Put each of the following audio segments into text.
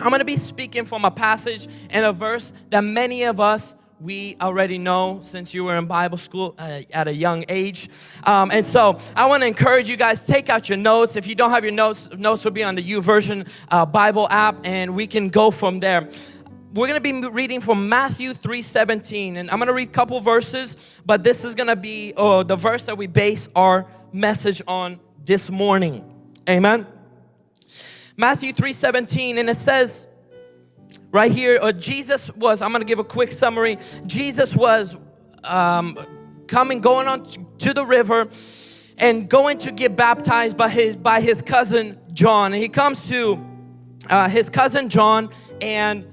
I'm going to be speaking from a passage and a verse that many of us we already know since you were in Bible school uh, at a young age. Um, and so I want to encourage you guys, take out your notes. If you don't have your notes, notes will be on the YouVersion uh, Bible app and we can go from there. We're going to be reading from Matthew 3.17 and I'm going to read a couple verses, but this is going to be uh, the verse that we base our message on this morning. Amen. Matthew 3.17 and it says, right here uh, Jesus was I'm gonna give a quick summary. Jesus was um, coming going on to the river and going to get baptized by his by his cousin John. And he comes to uh, his cousin John and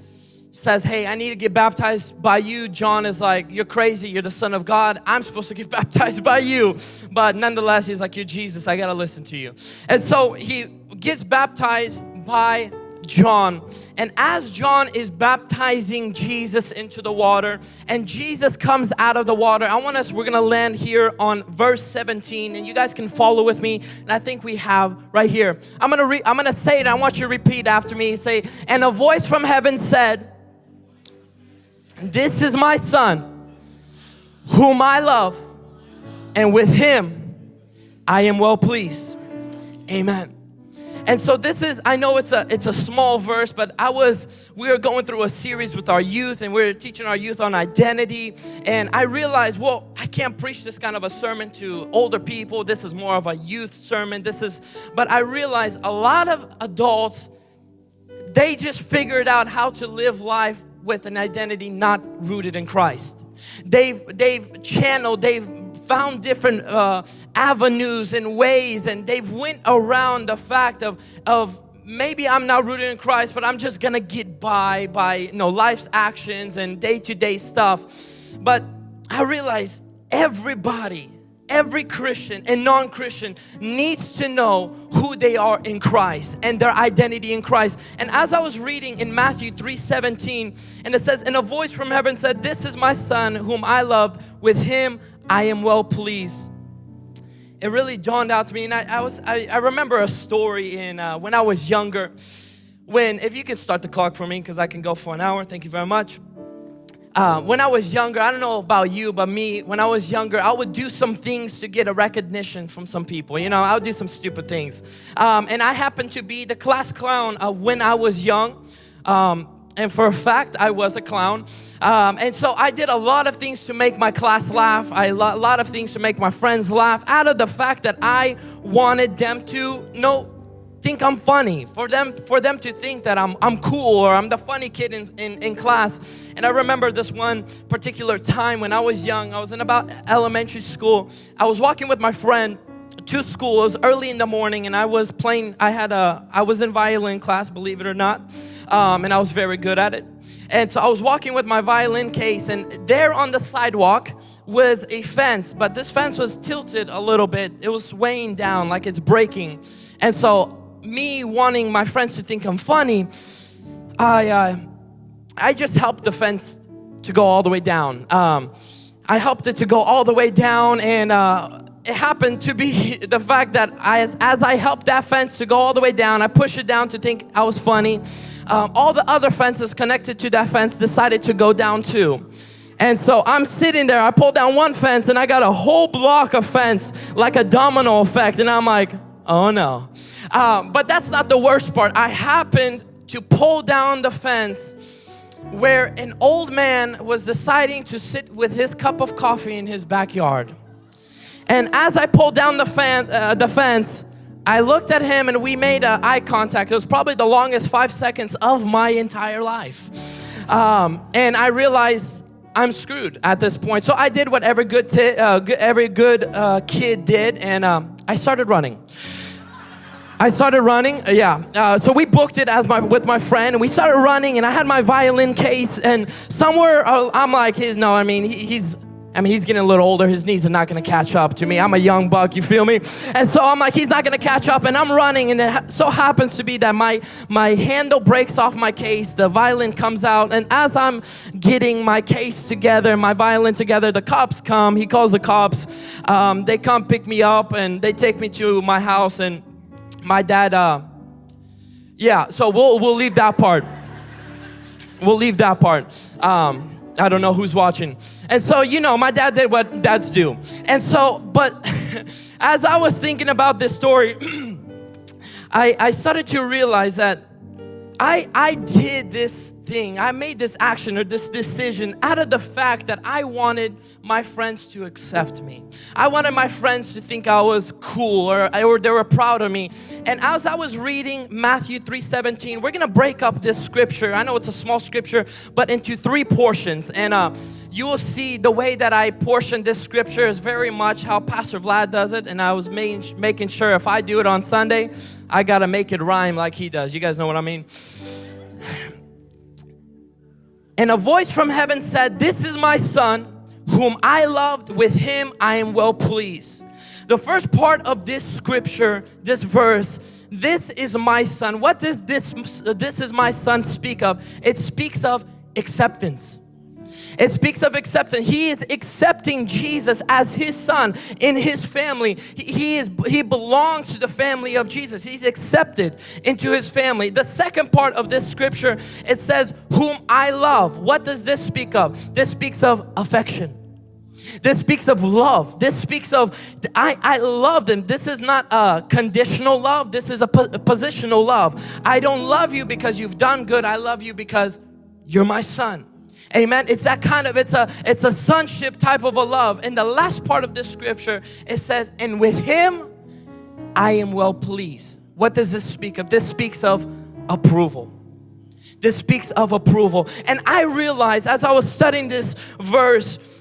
says hey I need to get baptized by you John is like you're crazy you're the son of God I'm supposed to get baptized by you but nonetheless he's like you're Jesus I gotta listen to you and so he gets baptized by John. And as John is baptizing Jesus into the water and Jesus comes out of the water, I want us, we're gonna land here on verse 17 and you guys can follow with me. And I think we have right here. I'm gonna, re I'm gonna say it. I want you to repeat after me. Say, and a voice from heaven said, this is my son whom I love and with him I am well pleased. Amen. And so this is, I know it's a, it's a small verse, but I was, we were going through a series with our youth and we are teaching our youth on identity. And I realized, well, I can't preach this kind of a sermon to older people. This is more of a youth sermon. This is, but I realized a lot of adults, they just figured out how to live life with an identity not rooted in Christ. They've, they've channeled, they've found different uh, avenues and ways and they've went around the fact of, of maybe I'm not rooted in Christ, but I'm just gonna get by by you know life's actions and day-to-day -day stuff. But I realize everybody, every Christian and non-Christian needs to know who they are in Christ and their identity in Christ. And as I was reading in Matthew 3:17, and it says, "And a voice from heaven said, This is my son whom I love, with him I am well pleased. It really dawned out to me and I, I was I, I, remember a story in uh, when I was younger when if you can start the clock for me because I can go for an hour thank you very much uh, when I was younger I don't know about you but me when I was younger I would do some things to get a recognition from some people you know I would do some stupid things. Um, and I happened to be the class clown uh, when I was young. Um, and for a fact I was a clown. Um, and so I did a lot of things to make my class laugh. I, a lot of things to make my friends laugh out of the fact that I wanted them to know think I'm funny for them for them to think that I'm, I'm cool or I'm the funny kid in, in, in class and I remember this one particular time when I was young I was in about elementary school I was walking with my friend to school. It was early in the morning and I was playing, I had a, I was in violin class, believe it or not, um, and I was very good at it. And so I was walking with my violin case and there on the sidewalk was a fence, but this fence was tilted a little bit. It was weighing down like it's breaking. And so me wanting my friends to think I'm funny, I, uh, I just helped the fence to go all the way down. Um, I helped it to go all the way down and uh, it happened to be the fact that I, as, as I helped that fence to go all the way down, I pushed it down to think I was funny. Um, all the other fences connected to that fence decided to go down too. And so I'm sitting there, I pulled down one fence and I got a whole block of fence like a domino effect and I'm like, oh no. Um, but that's not the worst part. I happened to pull down the fence where an old man was deciding to sit with his cup of coffee in his backyard. And as I pulled down the, fan, uh, the fence, I looked at him and we made uh, eye contact. It was probably the longest five seconds of my entire life. Um, and I realized I'm screwed at this point. So I did what every good, uh, every good uh, kid did and um, I started running. I started running, uh, yeah. Uh, so we booked it as my with my friend, and we started running, and I had my violin case, and somewhere uh, I'm like, no, I mean, he, he's I mean, he's getting a little older. His knees are not going to catch up to me. I'm a young buck, you feel me? And so I'm like, he's not going to catch up. And I'm running. And it so happens to be that my, my handle breaks off my case. The violin comes out. And as I'm getting my case together, my violin together, the cops come. He calls the cops. Um, they come pick me up and they take me to my house. And my dad, uh, yeah, so we'll, we'll leave that part. we'll leave that part. Um, I don't know who's watching. And so, you know, my dad did what dads do. And so, but as I was thinking about this story, I, I started to realize that I, I did this thing, I made this action or this decision out of the fact that I wanted my friends to accept me. I wanted my friends to think I was cool or, or they were proud of me. And as I was reading Matthew 3:17, we're gonna break up this scripture. I know it's a small scripture, but into three portions. And uh, you will see the way that I portion this scripture is very much how Pastor Vlad does it. And I was making, making sure if I do it on Sunday, I gotta make it rhyme like he does. You guys know what I mean? And a voice from heaven said, This is my son, whom I loved, with him I am well pleased. The first part of this scripture, this verse, this is my son. What does this, this is my son speak of? It speaks of acceptance. It speaks of acceptance. He is accepting Jesus as his son in his family. He is he belongs to the family of Jesus. He's accepted into his family. The second part of this scripture it says whom I love. What does this speak of? This speaks of affection. This speaks of love. This speaks of, I, I love them. This is not a conditional love. This is a, po a positional love. I don't love you because you've done good. I love you because you're my son. Amen. It's that kind of, it's a, it's a sonship type of a love. In the last part of this scripture, it says, and with him, I am well pleased. What does this speak of? This speaks of approval. This speaks of approval. And I realized as I was studying this verse,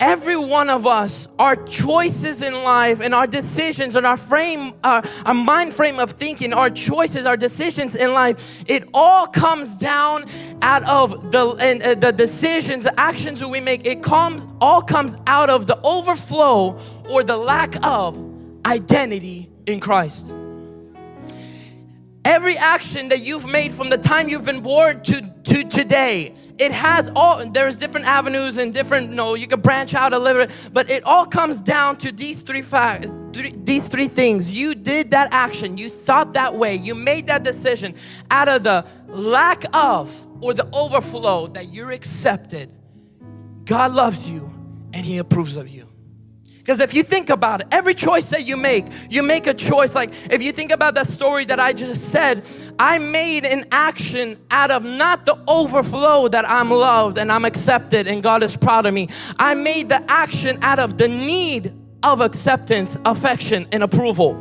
every one of us our choices in life and our decisions and our frame our, our mind frame of thinking our choices our decisions in life it all comes down out of the and, uh, the decisions the actions that we make. It comes all comes out of the overflow or the lack of identity in Christ every action that you've made from the time you've been born to to today. It has all, there's different avenues and different, you know, you can branch out a little bit, but it all comes down to these three facts, these three things. You did that action, you thought that way, you made that decision out of the lack of or the overflow that you're accepted. God loves you and He approves of you. Because if you think about it, every choice that you make, you make a choice. Like if you think about that story that I just said, I made an action out of not the overflow that I'm loved and I'm accepted and God is proud of me. I made the action out of the need of acceptance, affection, and approval.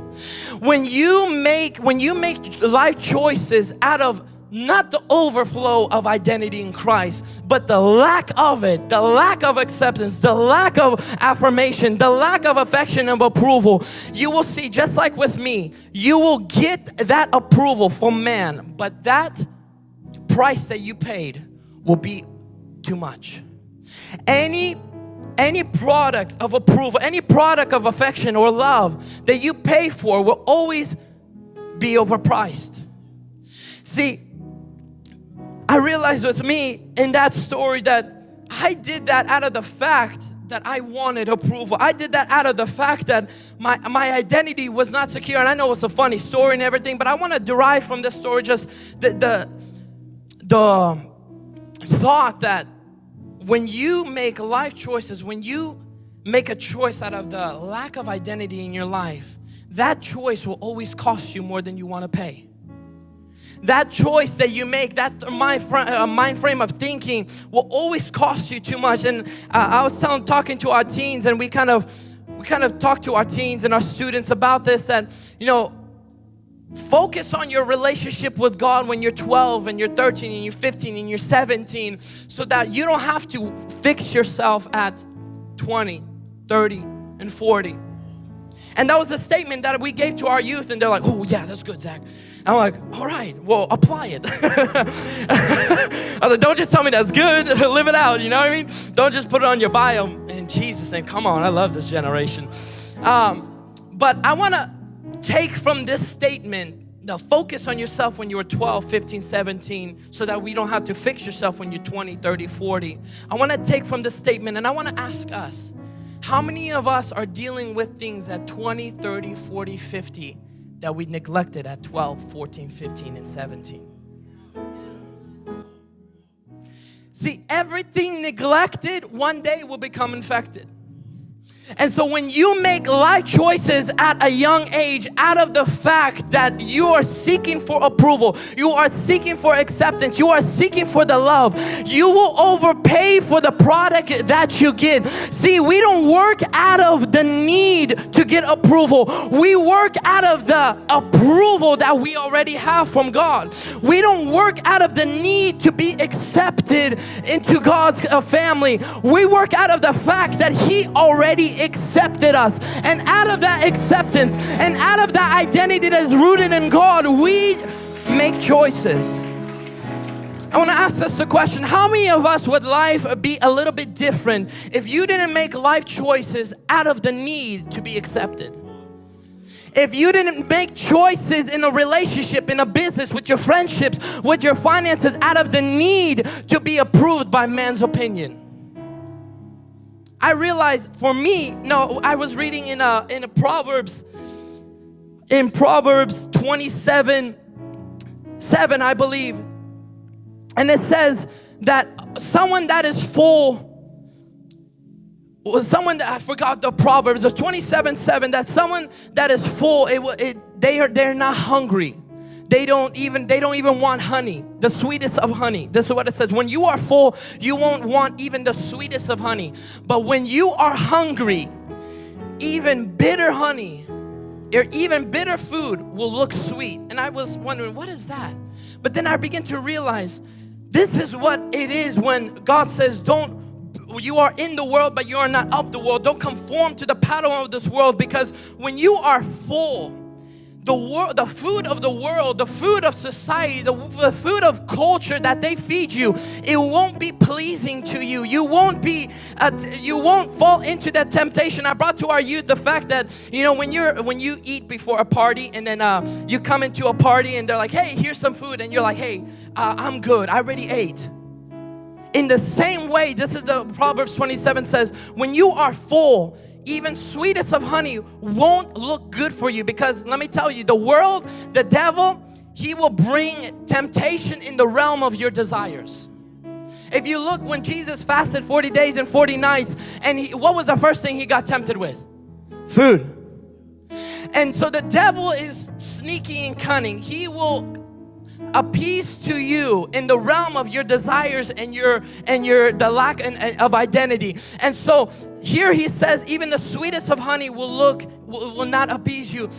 When you make, when you make life choices out of not the overflow of identity in Christ, but the lack of it, the lack of acceptance, the lack of affirmation, the lack of affection and approval. You will see, just like with me, you will get that approval from man, but that price that you paid will be too much. Any any product of approval, any product of affection or love that you pay for will always be overpriced. See, I realized with me in that story that I did that out of the fact that I wanted approval. I did that out of the fact that my, my identity was not secure. And I know it's a funny story and everything, but I want to derive from this story just the, the, the thought that when you make life choices, when you make a choice out of the lack of identity in your life, that choice will always cost you more than you want to pay that choice that you make, that mind, uh, mind frame of thinking will always cost you too much. And uh, I was telling, talking to our teens and we kind of, we kind of talked to our teens and our students about this that, you know, focus on your relationship with God when you're 12 and you're 13 and you're 15 and you're 17 so that you don't have to fix yourself at 20, 30 and 40. And that was a statement that we gave to our youth and they're like, oh yeah, that's good, Zach. I'm like, all right, well, apply it. I was like, don't just tell me that's good, live it out, you know what I mean? Don't just put it on your bio. In Jesus' name, come on, I love this generation. Um, but I wanna take from this statement the focus on yourself when you were 12, 15, 17 so that we don't have to fix yourself when you're 20, 30, 40. I wanna take from this statement and I wanna ask us, how many of us are dealing with things at 20, 30, 40, 50 that we neglected at 12, 14, 15, and 17. See, everything neglected one day will become infected. And so when you make life choices at a young age out of the fact that you are seeking for approval, you are seeking for acceptance, you are seeking for the love, you will overpay for the product that you get. See, we don't work out of the need to get approval. We work out of the approval that we already have from God. We don't work out of the need to be accepted into God's uh, family. We work out of the fact that He already accepted us. And out of that acceptance and out of that identity that is rooted in God, we make choices. I want to ask us the question how many of us would life be a little bit different if you didn't make life choices out of the need to be accepted? If you didn't make choices in a relationship, in a business, with your friendships, with your finances, out of the need to be approved by man's opinion. I realized for me, no, I was reading in a in a Proverbs in Proverbs 27 7 I believe. And it says that someone that is full was someone that I forgot the Proverbs of 27 7 that someone that is full it, it they are they're not hungry they don't even they don't even want honey the sweetest of honey. This is what it says. When you are full you won't want even the sweetest of honey. But when you are hungry even bitter honey or even bitter food will look sweet. And I was wondering what is that? But then I begin to realize this is what it is when God says don't you are in the world but you are not of the world. Don't conform to the pattern of this world because when you are full the world, the food of the world, the food of society, the, the food of culture that they feed you, it won't be pleasing to you. You won't be, uh, you won't fall into that temptation. I brought to our youth the fact that you know when you're when you eat before a party and then uh, you come into a party and they're like, "Hey, here's some food," and you're like, "Hey, uh, I'm good. I already ate." In the same way, this is the Proverbs 27 says, when you are full, even sweetest of honey won't look good for you because let me tell you the world the devil he will bring temptation in the realm of your desires. If you look when Jesus fasted 40 days and 40 nights and he, what was the first thing he got tempted with? Food. And so the devil is sneaky and cunning. He will appease to you in the realm of your desires and your and your the lack of identity. And so here he says even the sweetest of honey will look will, will not appease you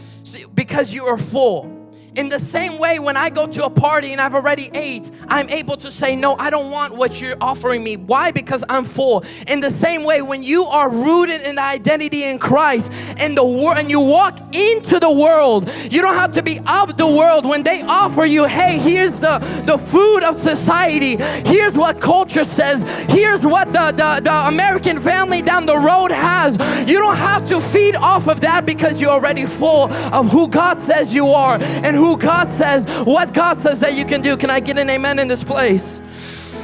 because you are full in the same way, when I go to a party and I've already ate, I'm able to say, No, I don't want what you're offering me. Why? Because I'm full. In the same way, when you are rooted in the identity in Christ and the world and you walk into the world, you don't have to be of the world. When they offer you, hey, here's the, the food of society, here's what culture says, here's what the, the, the American family down the road has. You don't have to feed off of that because you're already full of who God says you are and who who God says, what God says that you can do. Can I get an amen in this place?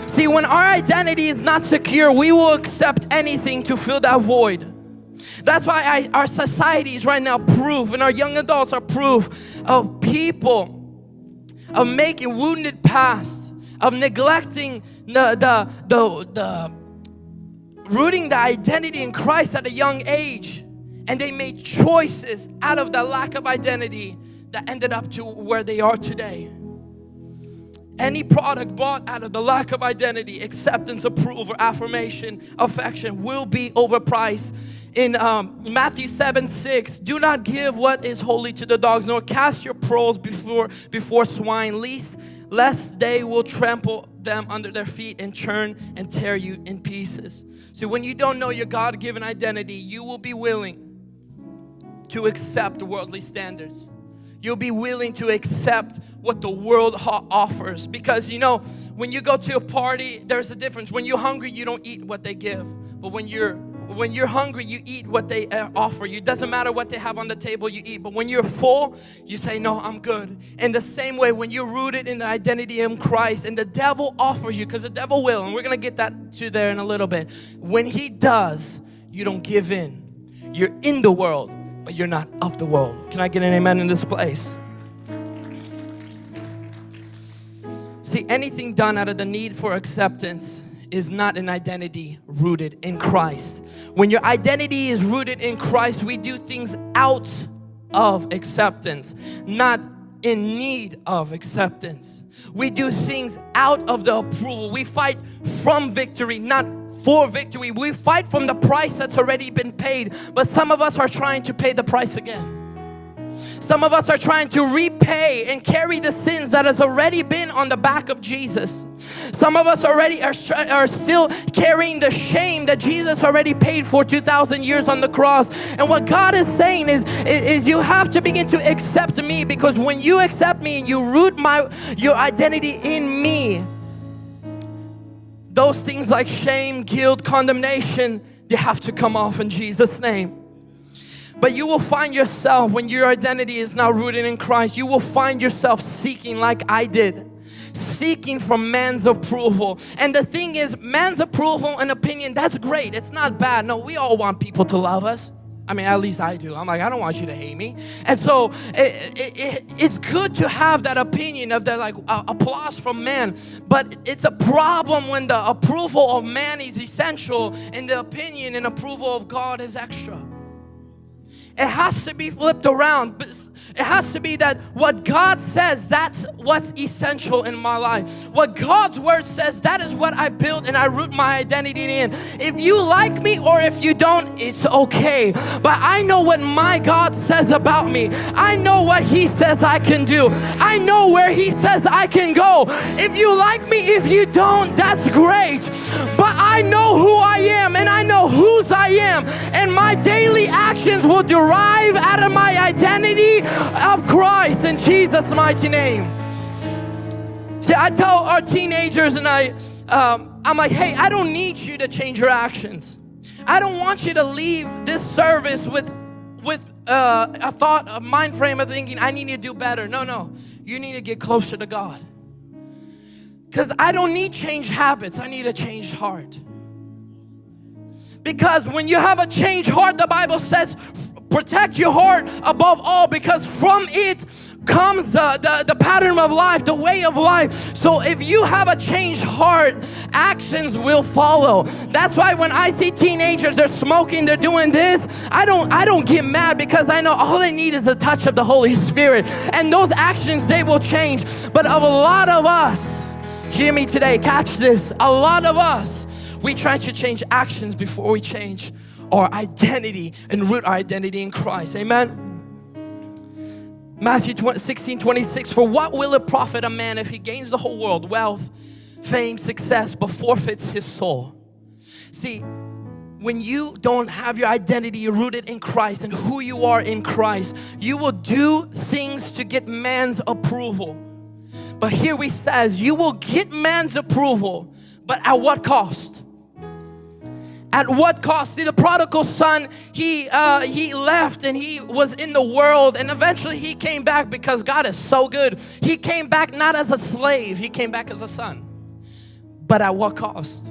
See, when our identity is not secure, we will accept anything to fill that void. That's why I, our society is right now proof, and our young adults are proof of people of making wounded past, of neglecting the, the, the, the rooting the identity in Christ at a young age. And they made choices out of the lack of identity that ended up to where they are today. Any product bought out of the lack of identity, acceptance, approval, affirmation, affection will be overpriced. In um, Matthew 7 6, do not give what is holy to the dogs, nor cast your pearls before, before swine, lest, lest they will trample them under their feet and churn and tear you in pieces. So when you don't know your God-given identity, you will be willing to accept worldly standards you'll be willing to accept what the world offers. Because you know when you go to a party there's a difference. When you're hungry you don't eat what they give. But when you're when you're hungry you eat what they uh, offer you. It doesn't matter what they have on the table you eat. But when you're full you say no I'm good. In the same way when you're rooted in the identity in Christ and the devil offers you because the devil will and we're gonna get that to there in a little bit. When he does you don't give in. You're in the world but you're not of the world. Can I get an amen in this place? See, anything done out of the need for acceptance is not an identity rooted in Christ. When your identity is rooted in Christ, we do things out of acceptance, not in need of acceptance. We do things out of the approval. We fight from victory, not for victory. We fight from the price that's already been paid, but some of us are trying to pay the price again. Some of us are trying to repay and carry the sins that has already been on the back of Jesus. Some of us already are, are still carrying the shame that Jesus already paid for 2,000 years on the cross. And what God is saying is, is, is you have to begin to accept me because when you accept me and you root my your identity in me, those things like shame, guilt, condemnation, they have to come off in Jesus' name. But you will find yourself when your identity is now rooted in Christ, you will find yourself seeking like I did seeking from man's approval. And the thing is, man's approval and opinion, that's great. It's not bad. No, we all want people to love us. I mean, at least I do. I'm like, I don't want you to hate me. And so it, it, it, it's good to have that opinion of that like uh, applause from man. But it's a problem when the approval of man is essential and the opinion and approval of God is extra. It has to be flipped around. It has to be that what God says, that's what's essential in my life. What God's word says, that is what I build and I root my identity in. If you like me or if you don't, it's okay. But I know what my God says about me. I know what He says I can do. I know where He says I can go. If you like me, if you don't, that's great. But I know who I am and I know whose I am. And my daily actions will derive out of my identity of Christ in Jesus' mighty name. See, I tell our teenagers and I, um, I'm like, hey, I don't need you to change your actions. I don't want you to leave this service with, with uh, a thought, a mind frame of thinking, I need to do better. No, no, you need to get closer to God. Because I don't need changed habits, I need a changed heart. Because when you have a changed heart, the Bible says, protect your heart above all because from it comes the, the, the, pattern of life, the way of life. So if you have a changed heart, actions will follow. That's why when I see teenagers, they're smoking, they're doing this, I don't I don't get mad because I know all they need is a touch of the Holy Spirit. And those actions they will change. But of a lot of us, hear me today, catch this. A lot of us we try to change actions before we change our identity and root our identity in Christ. Amen. Matthew 16, 26, for what will it profit a man if he gains the whole world, wealth, fame, success, but forfeits his soul? See, when you don't have your identity rooted in Christ and who you are in Christ, you will do things to get man's approval. But here he says, you will get man's approval, but at what cost? At what cost? See the prodigal son he uh, he left and he was in the world and eventually he came back because god is so good. He came back not as a slave he came back as a son. But at what cost?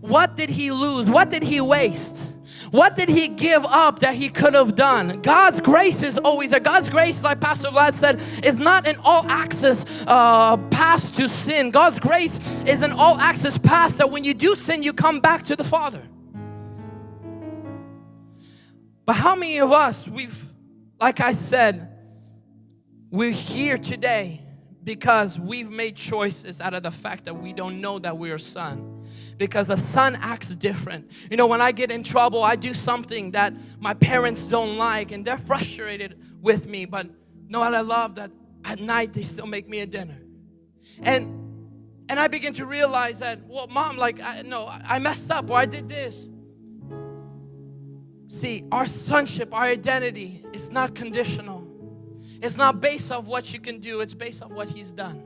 What did he lose? What did he waste what did he give up that he could have done? God's grace is always there. God's grace, like Pastor Vlad said, is not an all access uh, pass to sin. God's grace is an all access pass that when you do sin, you come back to the Father. But how many of us, we've, like I said, we're here today because we've made choices out of the fact that we don't know that we're a son because a son acts different. You know when I get in trouble I do something that my parents don't like and they're frustrated with me. But know what I love? That at night they still make me a dinner. And and I begin to realize that well mom like I, no I messed up or I did this. See our sonship our identity is not conditional. It's not based off what you can do, it's based off what He's done.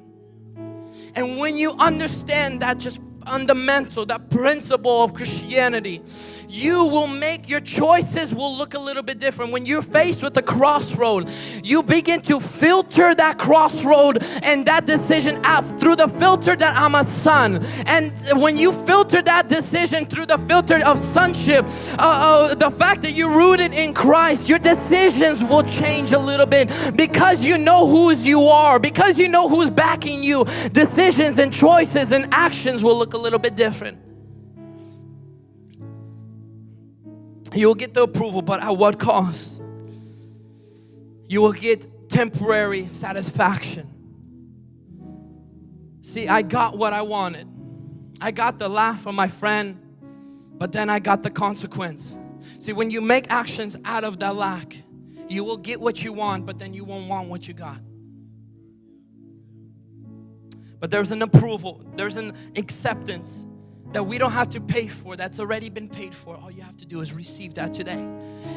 And when you understand that just fundamental, that principle of Christianity, you will make your choices will look a little bit different. When you're faced with a crossroad, you begin to filter that crossroad and that decision out through the filter that I'm a son. And when you filter that decision through the filter of sonship, uh, uh, the fact that you're rooted in Christ, your decisions will change a little bit because you know whose you are, because you know who's backing you. Decisions and choices and actions will look a little bit different. You'll get the approval, but at what cost? You will get temporary satisfaction. See, I got what I wanted. I got the laugh from my friend, but then I got the consequence. See, when you make actions out of that lack, you will get what you want, but then you won't want what you got. But there's an approval, there's an acceptance that we don't have to pay for, that's already been paid for. All you have to do is receive that today.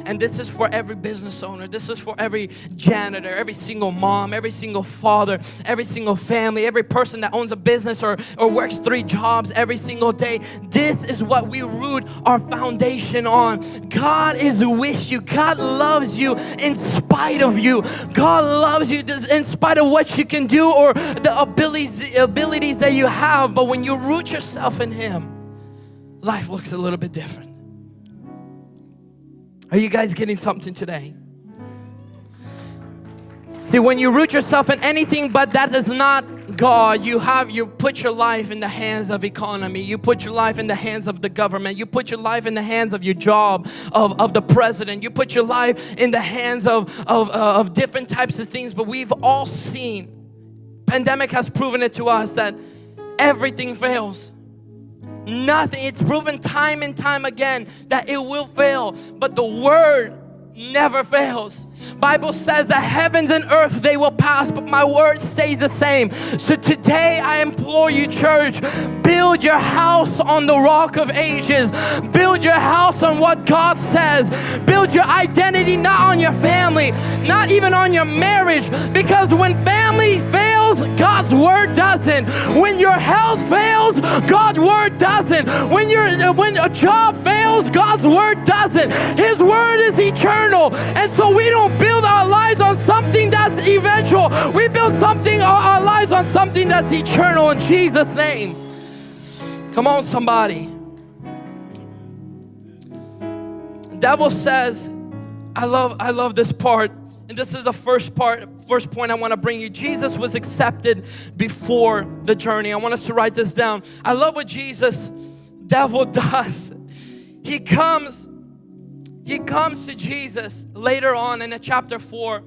And this is for every business owner, this is for every janitor, every single mom, every single father, every single family, every person that owns a business or, or works three jobs every single day. This is what we root our foundation on. God is with you, God loves you in spite of you. God loves you in spite of what you can do or the abilities, abilities that you have. But when you root yourself in Him, life looks a little bit different. Are you guys getting something today? See, when you root yourself in anything but that is not God, you have you put your life in the hands of economy. You put your life in the hands of the government. You put your life in the hands of your job, of, of the president. You put your life in the hands of, of, uh, of different types of things. But we've all seen, pandemic has proven it to us that everything fails. Nothing. It's proven time and time again that it will fail. But the word never fails. Bible says that heavens and earth they will pass, but my word stays the same. So today I implore you, church, build your house on the rock of ages. Build your house on what God says. Build your identity not on your family, not even on your marriage, because when family fails, God's word doesn't. When your health fails, God's word doesn't. When your when a job fails, God's word doesn't. His word is eternal. And so we don't build our lives on something that's eventual. We build something our lives on something that's eternal in Jesus name. Come on somebody. Devil says, I love I love this part and this is the first part, first point I want to bring you. Jesus was accepted before the journey. I want us to write this down. I love what Jesus, devil does. He comes, he comes to Jesus later on in the chapter 4.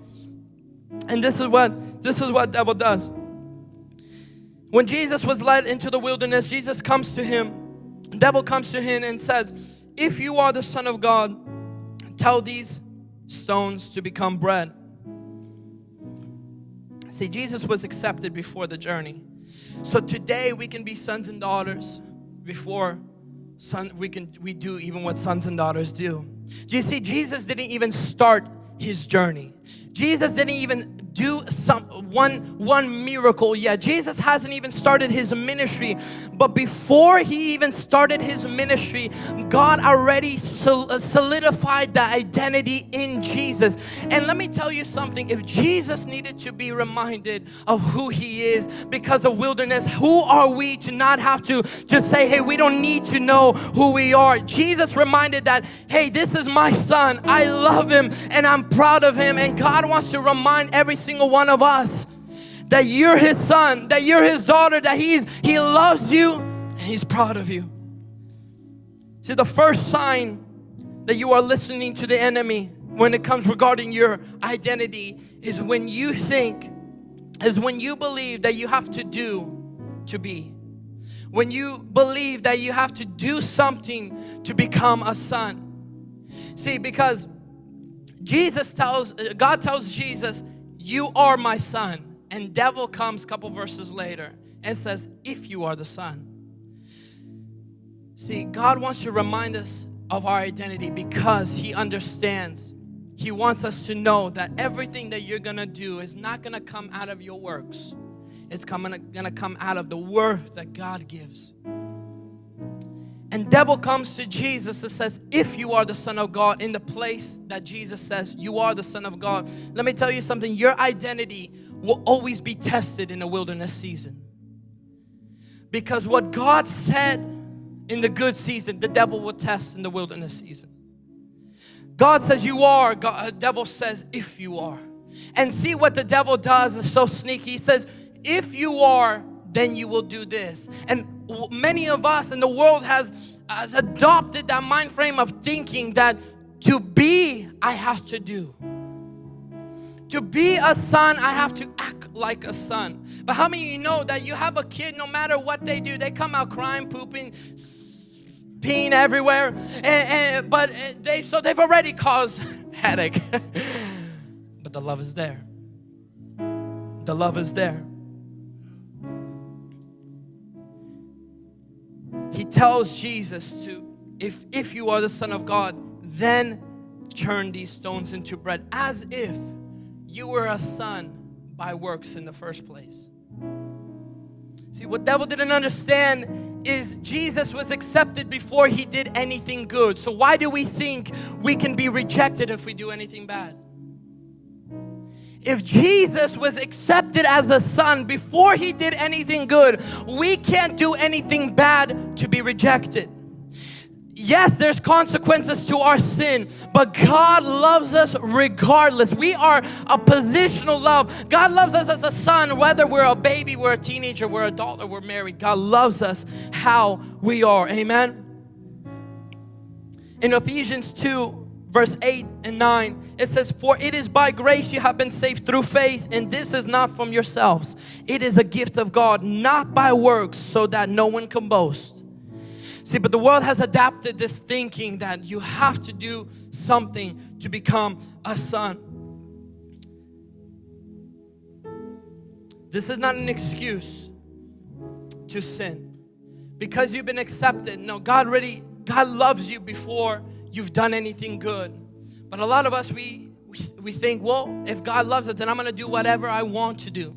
And this is what this is what devil does. When Jesus was led into the wilderness, Jesus comes to him. Devil comes to him and says, "If you are the son of God, tell these stones to become bread. See, Jesus was accepted before the journey. So today we can be sons and daughters before son we can we do even what sons and daughters do. Do you see Jesus didn't even start his journey. Jesus didn't even do some one one miracle yet. Jesus hasn't even started his ministry, but before he even started his ministry, God already uh, solidified the identity in Jesus. And let me tell you something, if Jesus needed to be reminded of who he is because of wilderness, who are we to not have to just say, "Hey, we don't need to know who we are." Jesus reminded that, "Hey, this is my son. I love him and I'm proud of him." And God wants to remind every single one of us that you're his son, that you're his daughter, that he's he loves you and he's proud of you. See, the first sign that you are listening to the enemy when it comes regarding your identity is when you think, is when you believe that you have to do to be. When you believe that you have to do something to become a son. See, because Jesus tells, God tells Jesus, you are my son. And devil comes a couple verses later and says, if you are the son. See, God wants to remind us of our identity because he understands. He wants us to know that everything that you're gonna do is not gonna come out of your works. It's coming, gonna come out of the worth that God gives. And devil comes to Jesus and says, if you are the son of God in the place that Jesus says you are the son of God. Let me tell you something, your identity will always be tested in the wilderness season. Because what God said in the good season, the devil will test in the wilderness season. God says you are, God, uh, devil says if you are. And see what the devil does is so sneaky. He says, if you are, then you will do this. And many of us in the world has, has adopted that mind frame of thinking that to be, I have to do. To be a son, I have to act like a son. But how many of you know that you have a kid, no matter what they do, they come out crying, pooping, peeing everywhere, and, and, but eh, they so they've already caused headache. but the love is there. The love is there. Tells Jesus to, if if you are the Son of God, then turn these stones into bread, as if you were a son by works in the first place. See, what devil didn't understand is Jesus was accepted before he did anything good. So why do we think we can be rejected if we do anything bad? If Jesus was accepted as a son before he did anything good, we can't do anything bad to be rejected yes, there's consequences to our sin, but God loves us regardless. We are a positional love. God loves us as a son, whether we're a baby, we're a teenager, we're a adult, or we're married. God loves us how we are. Amen. In Ephesians 2, verse 8 and 9, it says, For it is by grace you have been saved through faith, and this is not from yourselves. It is a gift of God, not by works, so that no one can boast. See, but the world has adapted this thinking that you have to do something to become a son. This is not an excuse to sin. Because you've been accepted. No, God really, God loves you before you've done anything good. But a lot of us, we, we, think, well, if God loves us, then I'm gonna do whatever I want to do.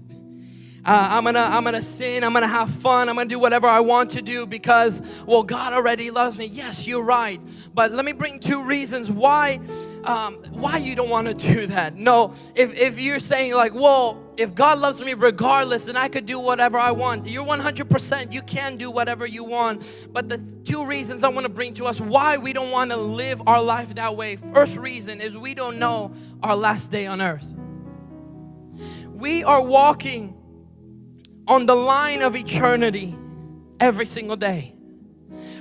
Uh, I'm gonna I'm gonna sin I'm gonna have fun I'm gonna do whatever I want to do because well God already loves me yes you're right but let me bring two reasons why um, why you don't want to do that no if, if you're saying like well if God loves me regardless then I could do whatever I want you're 100% you can do whatever you want but the two reasons I want to bring to us why we don't want to live our life that way first reason is we don't know our last day on earth we are walking on the line of eternity every single day.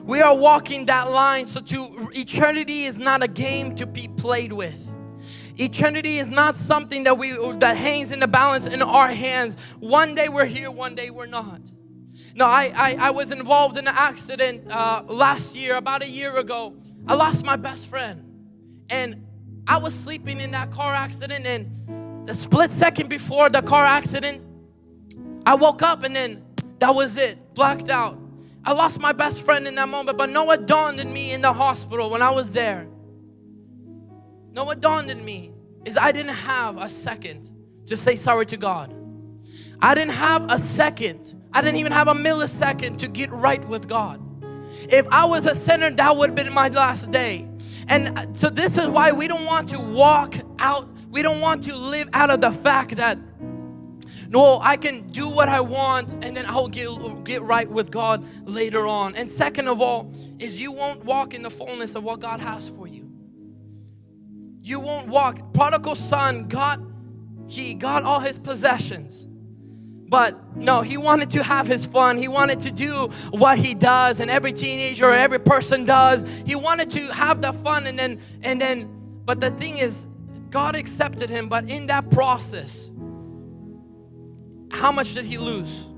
We are walking that line, so to eternity is not a game to be played with. Eternity is not something that we that hangs in the balance in our hands. One day we're here, one day we're not. No, I, I, I was involved in an accident uh, last year, about a year ago. I lost my best friend. And I was sleeping in that car accident and the split second before the car accident, I woke up and then that was it, blacked out. I lost my best friend in that moment, but what dawned in me in the hospital when I was there? Know what dawned in me is I didn't have a second to say sorry to God. I didn't have a second, I didn't even have a millisecond to get right with God. If I was a sinner, that would have been my last day. And so this is why we don't want to walk out, we don't want to live out of the fact that no, I can do what I want and then I'll get, get right with God later on. And second of all, is you won't walk in the fullness of what God has for you. You won't walk. Prodigal son got, he got all his possessions. But no, he wanted to have his fun. He wanted to do what he does and every teenager or every person does. He wanted to have the fun and then, and then, but the thing is, God accepted him, but in that process, how much did he lose?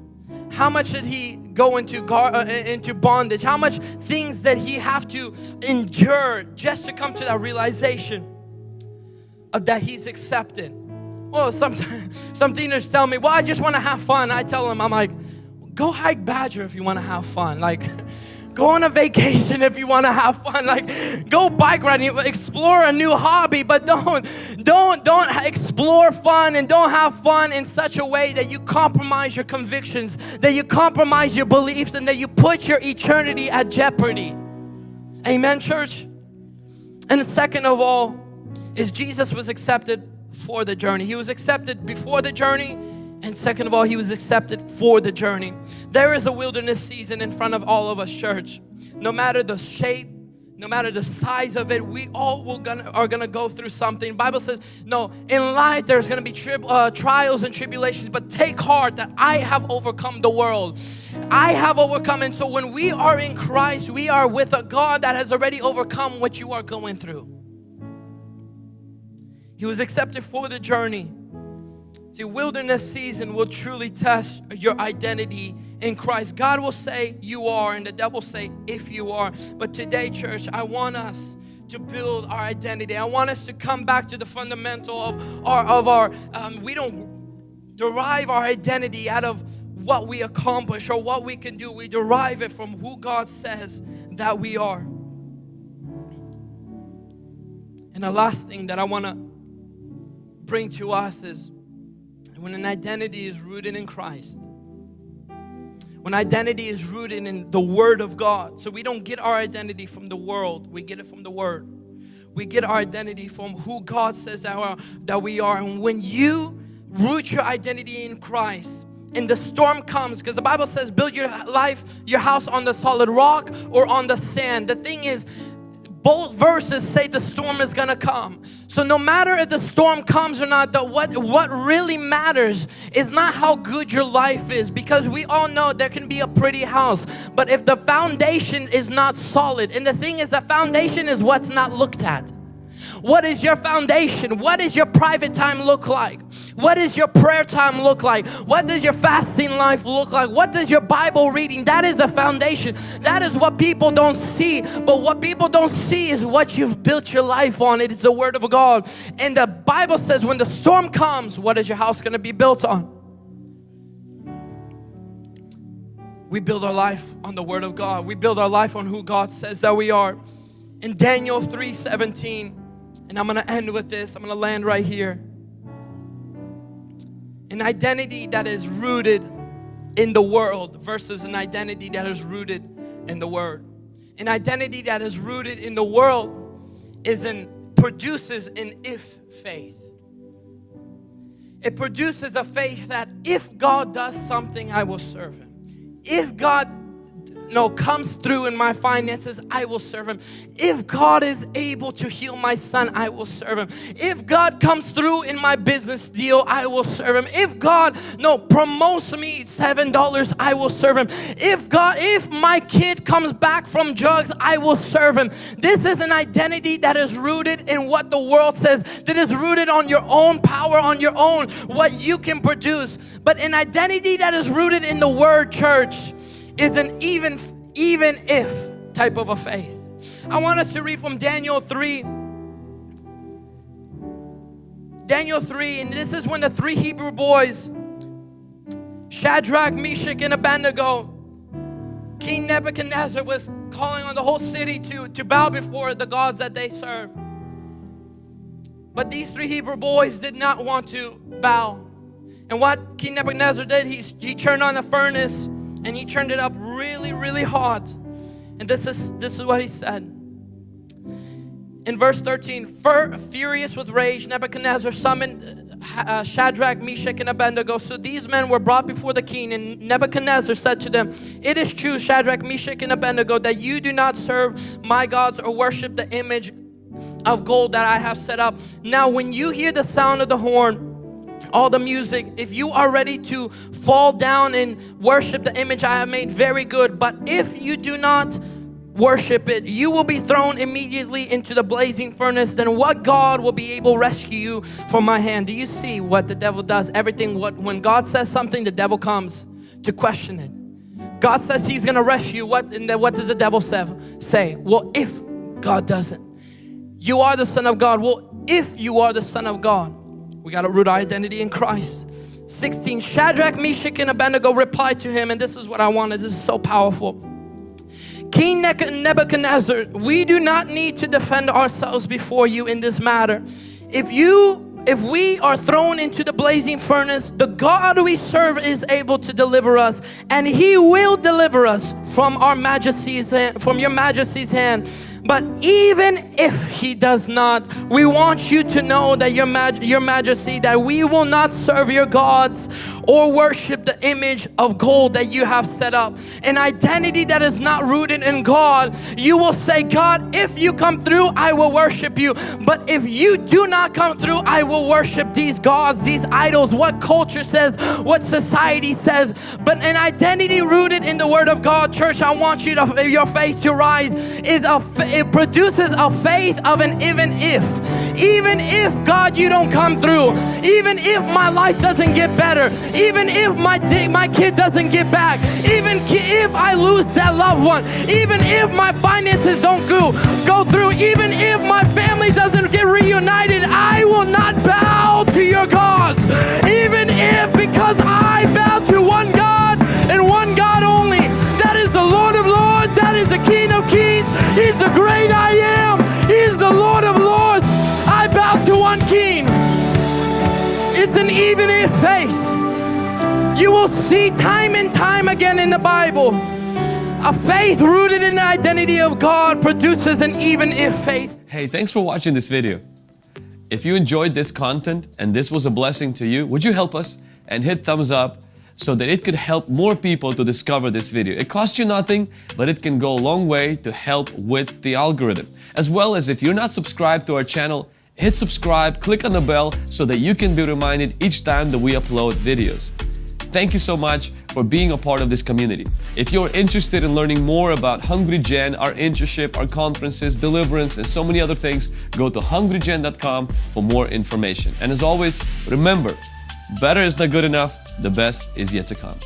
How much did he go into gar- uh, into bondage? How much things that he have to endure just to come to that realization Uh, that he's accepted? Well, some some teenagers tell me, "Well, I just want to have fun." I tell them, "I'm like, go hike Badger if you want to have fun." Like Go on a vacation if you want to have fun. Like go bike riding, explore a new hobby, but don't don't don't explore fun and don't have fun in such a way that you compromise your convictions, that you compromise your beliefs and that you put your eternity at jeopardy. Amen, church? And second of all, is Jesus was accepted for the journey. He was accepted before the journey, and second of all, he was accepted for the journey. There is a wilderness season in front of all of us, church. No matter the shape, no matter the size of it, we all will gonna, are gonna go through something. Bible says, no, in life there's gonna be tri- uh, trials and tribulations, but take heart that I have overcome the world. I have overcome, and so when we are in Christ, we are with a God that has already overcome what you are going through. He was accepted for the journey. See, wilderness season will truly test your identity in Christ. God will say you are and the devil say if you are. But today church, I want us to build our identity. I want us to come back to the fundamental of our, of our um, we don't derive our identity out of what we accomplish or what we can do. We derive it from who God says that we are. And the last thing that I want to bring to us is when an identity is rooted in Christ, when identity is rooted in the Word of God. So we don't get our identity from the world, we get it from the Word. We get our identity from who God says that, are, that we are. And when you root your identity in Christ, and the storm comes, because the Bible says, build your life, your house on the solid rock or on the sand. The thing is, both verses say the storm is gonna come. So no matter if the storm comes or not, the, what, what really matters is not how good your life is because we all know there can be a pretty house. But if the foundation is not solid, and the thing is the foundation is what's not looked at. What is your foundation? What does your private time look like? What does your prayer time look like? What does your fasting life look like? What does your Bible reading? That is the foundation. That is what people don't see. But what people don't see is what you've built your life on. It is the Word of God. And the Bible says when the storm comes, what is your house going to be built on? We build our life on the Word of God. We build our life on who God says that we are. In Daniel 3 17, and I'm gonna end with this, I'm gonna land right here. An identity that is rooted in the world versus an identity that is rooted in the Word. An identity that is rooted in the world is in produces an if faith. It produces a faith that if God does something, I will serve Him. If God no comes through in my finances, I will serve him. If God is able to heal my son, I will serve him. If God comes through in my business deal, I will serve him. If God no promotes me seven dollars, I will serve him. If God, if my kid comes back from drugs, I will serve him. This is an identity that is rooted in what the world says, that is rooted on your own power, on your own, what you can produce. But an identity that is rooted in the word church is an even even if type of a faith. I want us to read from Daniel 3. Daniel 3, and this is when the three Hebrew boys, Shadrach, Meshach, and Abednego, King Nebuchadnezzar was calling on the whole city to, to bow before the gods that they serve. But these three Hebrew boys did not want to bow. And what King Nebuchadnezzar did, he, he turned on the furnace and he turned it up really, really hot. And this is this is what he said. In verse 13, furious with rage, Nebuchadnezzar summoned uh, Shadrach, Meshach, and Abednego. So these men were brought before the king, and Nebuchadnezzar said to them, It is true, Shadrach, Meshach, and Abednego, that you do not serve my gods or worship the image of gold that I have set up. Now, when you hear the sound of the horn, all the music, if you are ready to fall down and worship the image I have made, very good. But if you do not worship it, you will be thrown immediately into the blazing furnace. Then what God will be able to rescue you from my hand? Do you see what the devil does? Everything, what when God says something, the devil comes to question it. God says he's gonna rescue you. What, and then what does the devil say? say? Well, if God doesn't. You are the son of God. Well, if you are the son of God, we got to root identity in Christ. 16, Shadrach, Meshach, and Abednego replied to him, and this is what I wanted. This is so powerful. King Nebuchadnezzar, we do not need to defend ourselves before you in this matter. If you if we are thrown into the blazing furnace, the God we serve is able to deliver us and he will deliver us from our majesty's hand, from your majesty's hand. But even if he does not, we want you to know that your, maj- your majesty, that we will not serve your gods or worship the image of gold that you have set up. An identity that is not rooted in God, you will say, God, if you come through, I will worship you. But if you do not come through, I will worship these gods, these idols, what culture says, what society says. But an identity rooted in the Word of God, church, I want you to, your faith to rise, is a, it produces a faith of an even if. Even if, God, you don't come through, even if my life doesn't get better, even if my, my kid doesn't get back, even if I lose that loved one, even if my finances don't go, go through, even if my family doesn't get reunited, I will not bow to your gods. Even if, because I bow to one God King of Kings, He's the great I am, He's the Lord of Lords. I bow to one King. It's an even if faith. You will see time and time again in the Bible a faith rooted in the identity of God produces an even if faith. Hey, thanks for watching this video. If you enjoyed this content and this was a blessing to you, would you help us and hit thumbs up so that it could help more people to discover this video. It costs you nothing, but it can go a long way to help with the algorithm. As well as if you're not subscribed to our channel, hit subscribe, click on the bell so that you can be reminded each time that we upload videos. Thank you so much for being a part of this community. If you're interested in learning more about Hungry Gen, our internship, our conferences, deliverance, and so many other things, go to hungrygen.com for more information. And as always, remember, better is not good enough, the best is yet to come.